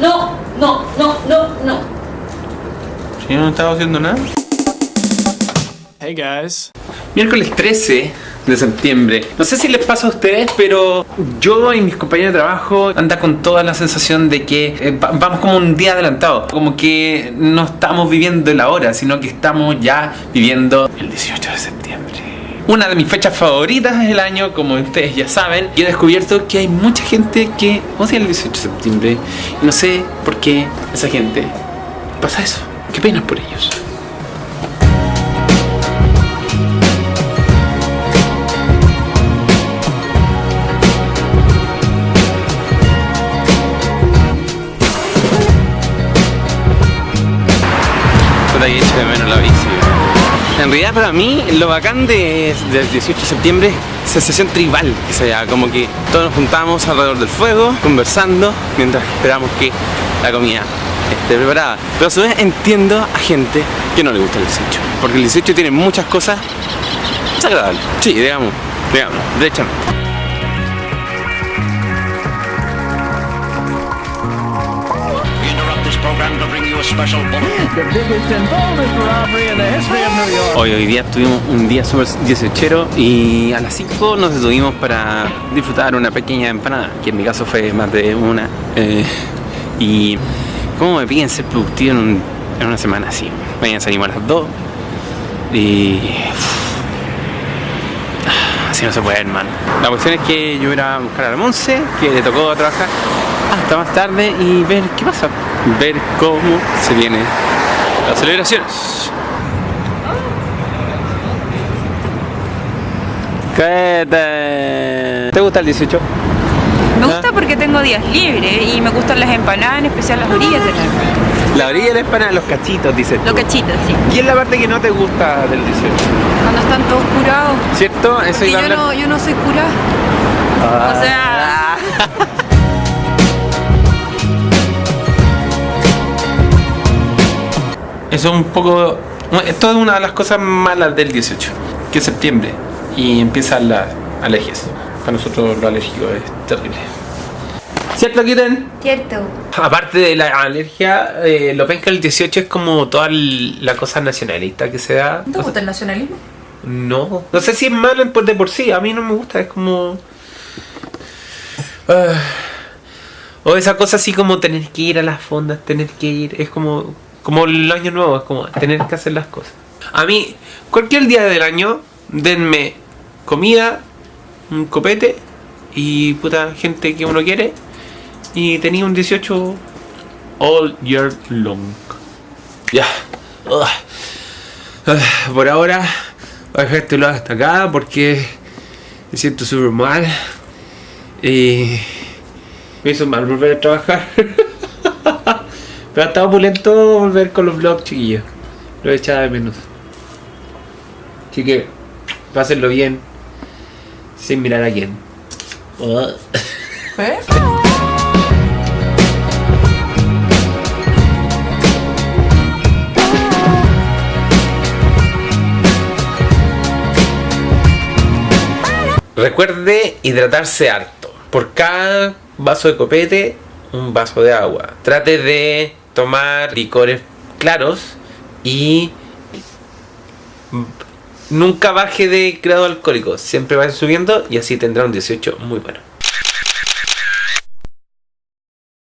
No, no, no, no, no. Yo no estaba haciendo nada. Hey guys. Miércoles 13 de septiembre. No sé si les pasa a ustedes, pero yo y mis compañeros de trabajo anda con toda la sensación de que eh, va- vamos como un día adelantado. Como que no estamos viviendo la hora, sino que estamos ya viviendo el 18 de septiembre. Una de mis fechas favoritas del año, como ustedes ya saben, y he descubierto que hay mucha gente que odia el 18 de septiembre. Y no sé por qué esa gente pasa eso. Qué pena por ellos. Que echo de menos la bici. En realidad para mí lo bacán de, del 18 de septiembre es sensación tribal, o sea, como que todos nos juntamos alrededor del fuego, conversando, mientras esperamos que la comida esté preparada. Pero a su vez entiendo a gente que no le gusta el 18, porque el 18 tiene muchas cosas desagradables. Sí, digamos, digamos, derechamente. Hoy, hoy día tuvimos un día súper 18 y a las 5 nos detuvimos para disfrutar una pequeña empanada, que en mi caso fue más de una. eh, y cómo me piden ser productivo en, un- en una semana así. Mañana salimos a las 2 y... Así no se puede, hermano. La cuestión es que yo iba a buscar a la Monse, que le tocó trabajar hasta más tarde y ver qué pasa. Ver cómo se vienen las celebraciones. ¿Qué te... ¿Te gusta el 18? Me gusta porque tengo días libres y me gustan las empanadas, en especial las orillas de la... La orilla de la empanada, los cachitos, dices tú. Los cachitos, sí. ¿Y es la parte que no te gusta del 18? Cuando están todos curados. ¿Cierto? Eso a yo hablar. no, yo no soy curada. Ah. O sea, Eso es un poco... Esto es una de las cosas malas del 18, que es septiembre y empiezan las alergias. Para nosotros lo alérgico es terrible. ¿Cierto, Kitten? cierto. Aparte de la alergia, eh, lo penca el 18 es como toda la cosa nacionalista que se da. ¿Te gusta el nacionalismo? No. No sé si es malo de por sí. A mí no me gusta. Es como. Ah. o esa cosa así como tener que ir a las fondas, tener que ir. Es como. Como el año nuevo, es como tener que hacer las cosas. A mí, cualquier día del año, denme comida, un copete y puta gente que uno quiere. Y tenía un 18 all year long. Ya. Por ahora voy a dejar este lado hasta acá porque me siento súper mal. Y me hizo mal volver a trabajar. Pero ha estado opulento volver con los vlogs, chiquillos. Lo he echado de menos. Así que, pásenlo bien. Sin mirar a quién. Ugh. Recuerde hidratarse harto. Por cada vaso de copete, un vaso de agua. Trate de tomar licores claros y nunca baje de grado alcohólico. Siempre vaya subiendo y así tendrá un 18 muy bueno.